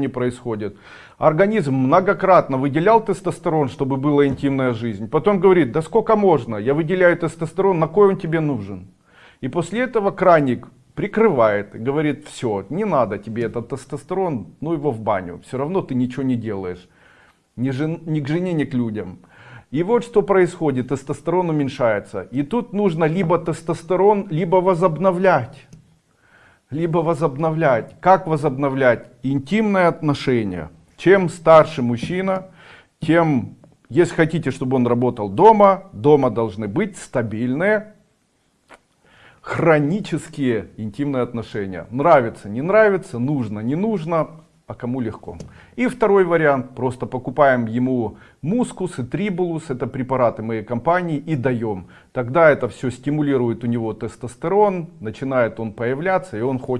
не происходит. Организм многократно выделял тестостерон, чтобы была интимная жизнь. Потом говорит, да сколько можно, я выделяю тестостерон, на кой он тебе нужен? И после этого краник прикрывает, говорит, все, не надо тебе этот тестостерон, ну его в баню, все равно ты ничего не делаешь. Ни, жен, ни к жене, ни к людям. И вот что происходит, тестостерон уменьшается. И тут нужно либо тестостерон, либо возобновлять. Либо возобновлять. Как возобновлять? Интимные отношения. Чем старше мужчина, тем, если хотите, чтобы он работал дома, дома должны быть стабильные, хронические интимные отношения. Нравится, не нравится, нужно, не нужно, а кому легко. И второй вариант, просто покупаем ему мускус и трибулус, это препараты моей компании, и даем. Тогда это все стимулирует у него тестостерон, начинает он появляться, и он хочет